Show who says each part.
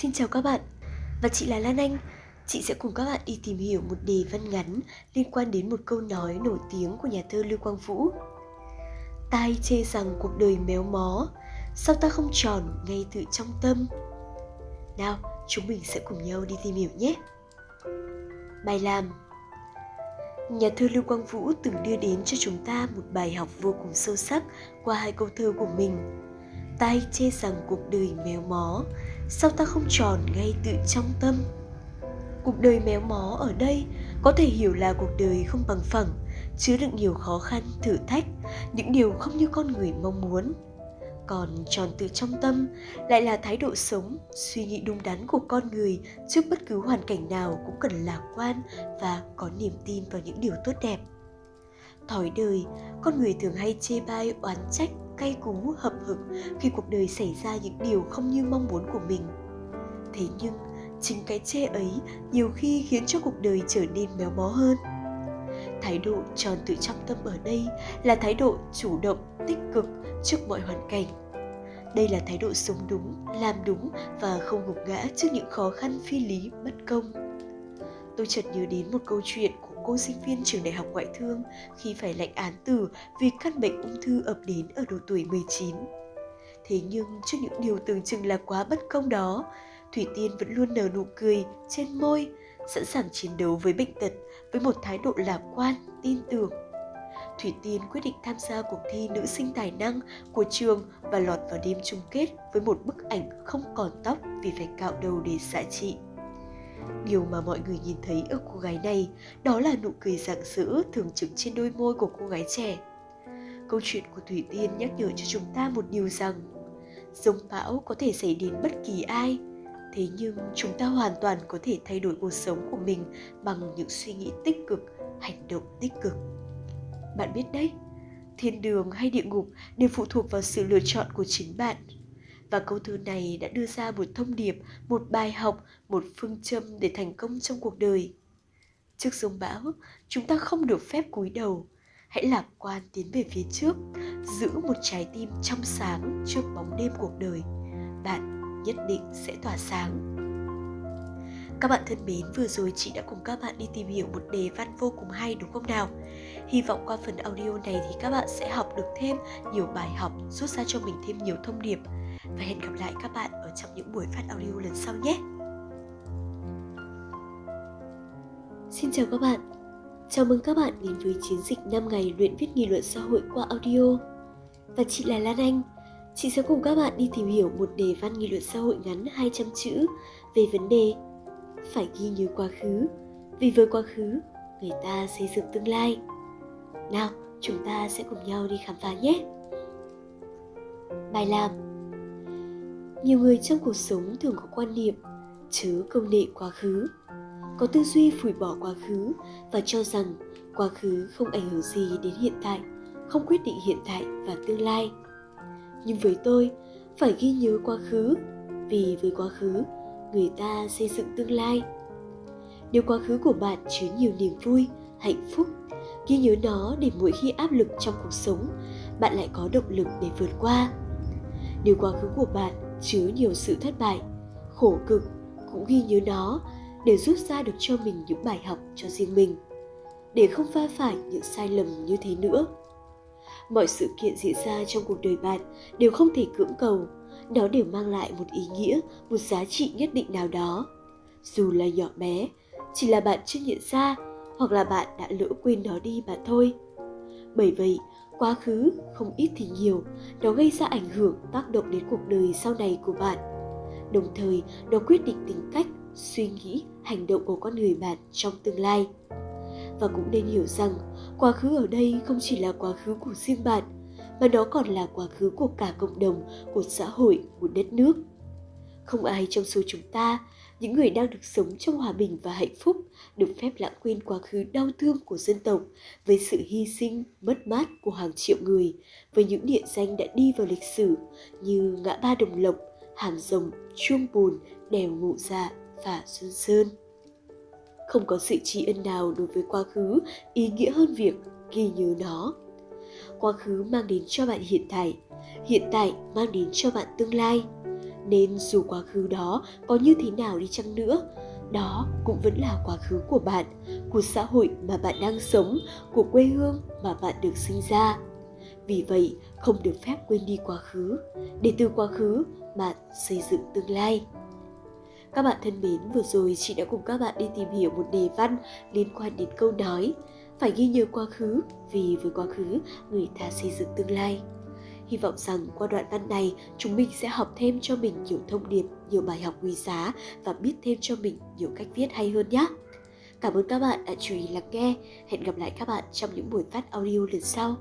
Speaker 1: Xin chào các bạn, và chị là Lan Anh. Chị sẽ cùng các bạn đi tìm hiểu một đề văn ngắn liên quan đến một câu nói nổi tiếng của nhà thơ Lưu Quang Vũ. Tai chê rằng cuộc đời méo mó, sao ta không tròn ngay tự trong tâm? Nào, chúng mình sẽ cùng nhau đi tìm hiểu nhé. Bài làm Nhà thơ Lưu Quang Vũ từng đưa đến cho chúng ta một bài học vô cùng sâu sắc qua hai câu thơ của mình. Tai chê rằng cuộc đời méo mó, sao ta không tròn ngay tự trong tâm? Cuộc đời méo mó ở đây có thể hiểu là cuộc đời không bằng phẳng, chứa đựng nhiều khó khăn, thử thách, những điều không như con người mong muốn. Còn tròn tự trong tâm lại là thái độ sống, suy nghĩ đúng đắn của con người trước bất cứ hoàn cảnh nào cũng cần lạc quan và có niềm tin vào những điều tốt đẹp. Thói đời, con người thường hay chê bai, oán trách cay cú, hậm hực khi cuộc đời xảy ra những điều không như mong muốn của mình. Thế nhưng, chính cái chê ấy nhiều khi khiến cho cuộc đời trở nên méo mó hơn. Thái độ tròn tự trọng tâm ở đây là thái độ chủ động, tích cực trước mọi hoàn cảnh. Đây là thái độ sống đúng, làm đúng và không gục ngã trước những khó khăn phi lý, bất công. Tôi chợt nhớ đến một câu chuyện cô sinh viên trường đại học ngoại thương khi phải lãnh án tử vì căn bệnh ung thư ập đến ở độ tuổi 19. Thế nhưng trước những điều tưởng chừng là quá bất công đó, Thủy Tiên vẫn luôn nở nụ cười trên môi, sẵn sàng chiến đấu với bệnh tật với một thái độ lạc quan, tin tưởng. Thủy Tiên quyết định tham gia cuộc thi nữ sinh tài năng của trường và lọt vào đêm chung kết với một bức ảnh không còn tóc vì phải cạo đầu để xạ trị. Điều mà mọi người nhìn thấy ở cô gái này đó là nụ cười rạng rỡ thường trực trên đôi môi của cô gái trẻ. Câu chuyện của Thủy Tiên nhắc nhở cho chúng ta một điều rằng Giống bão có thể xảy đến bất kỳ ai, thế nhưng chúng ta hoàn toàn có thể thay đổi cuộc sống của mình bằng những suy nghĩ tích cực hành động tích cực bạn biết đấy thiên đường hay địa ngục đều phụ thuộc vào sự lựa chọn của chính bạn và câu thơ này đã đưa ra một thông điệp, một bài học, một phương châm để thành công trong cuộc đời. Trước sông bão, chúng ta không được phép cúi đầu. Hãy lạc quan tiến về phía trước, giữ một trái tim trong sáng trước bóng đêm cuộc đời. Bạn nhất định sẽ tỏa sáng. Các bạn thân mến, vừa rồi chị đã cùng các bạn đi tìm hiểu một đề văn vô cùng hay đúng không nào? Hy vọng qua phần audio này thì các bạn sẽ học được thêm nhiều bài học, rút ra cho mình thêm nhiều thông điệp. Và hẹn gặp lại các bạn ở trong những buổi phát audio lần sau nhé! Xin chào các bạn! Chào mừng các bạn đến với chiến dịch 5 ngày luyện viết nghị luận xã hội qua audio. Và chị là Lan Anh, Chị sẽ cùng các bạn đi tìm hiểu một đề văn nghị luận xã hội ngắn 200 chữ về vấn đề phải ghi nhớ quá khứ, vì với quá khứ người ta xây dựng tương lai. Nào, chúng ta sẽ cùng nhau đi khám phá nhé. Bài làm Nhiều người trong cuộc sống thường có quan niệm chớ công nghệ quá khứ, có tư duy phủi bỏ quá khứ và cho rằng quá khứ không ảnh hưởng gì đến hiện tại, không quyết định hiện tại và tương lai nhưng với tôi phải ghi nhớ quá khứ vì với quá khứ người ta xây dựng tương lai. Nếu quá khứ của bạn chứa nhiều niềm vui, hạnh phúc, ghi nhớ nó để mỗi khi áp lực trong cuộc sống, bạn lại có động lực để vượt qua. Nếu quá khứ của bạn chứa nhiều sự thất bại, khổ cực, cũng ghi nhớ nó để rút ra được cho mình những bài học cho riêng mình, để không va phải những sai lầm như thế nữa. Mọi sự kiện diễn ra trong cuộc đời bạn đều không thể cưỡng cầu nó đều mang lại một ý nghĩa, một giá trị nhất định nào đó. Dù là nhỏ bé, chỉ là bạn chưa nhận ra, hoặc là bạn đã lỡ quên nó đi mà thôi. Bởi vậy, quá khứ, không ít thì nhiều, nó gây ra ảnh hưởng, tác động đến cuộc đời sau này của bạn. Đồng thời, nó quyết định tính cách, suy nghĩ, hành động của con người bạn trong tương lai. Và cũng nên hiểu rằng, quá khứ ở đây không chỉ là quá khứ của riêng bạn mà nó còn là quá khứ của cả cộng đồng, của xã hội, của đất nước. Không ai trong số chúng ta, những người đang được sống trong hòa bình và hạnh phúc, được phép lãng quên quá khứ đau thương của dân tộc với sự hy sinh, mất mát của hàng triệu người, với những địa danh đã đi vào lịch sử như ngã ba đồng lộc, hàm rồng, chuông bùn đèo ngụ dạ và xuân sơn. Không có sự tri ân nào đối với quá khứ ý nghĩa hơn việc ghi nhớ nó quá khứ mang đến cho bạn hiện tại hiện tại mang đến cho bạn tương lai Nên dù quá khứ đó có như thế nào đi chăng nữa, đó cũng vẫn là quá khứ của bạn, của xã hội mà bạn đang sống, của quê hương mà bạn được sinh ra. Vì vậy, không được phép quên đi quá khứ, để từ quá khứ bạn xây dựng tương lai. Các bạn thân mến, vừa rồi chị đã cùng các bạn đi tìm hiểu một đề văn liên quan đến câu nói phải ghi nhớ quá khứ vì với quá khứ người ta xây dựng tương lai. Hy vọng rằng qua đoạn văn này chúng mình sẽ học thêm cho mình nhiều thông điệp, nhiều bài học quý giá và biết thêm cho mình nhiều cách viết hay hơn nhé. Cảm ơn các bạn đã chú ý lắng nghe. Hẹn gặp lại các bạn trong những buổi phát audio lần sau.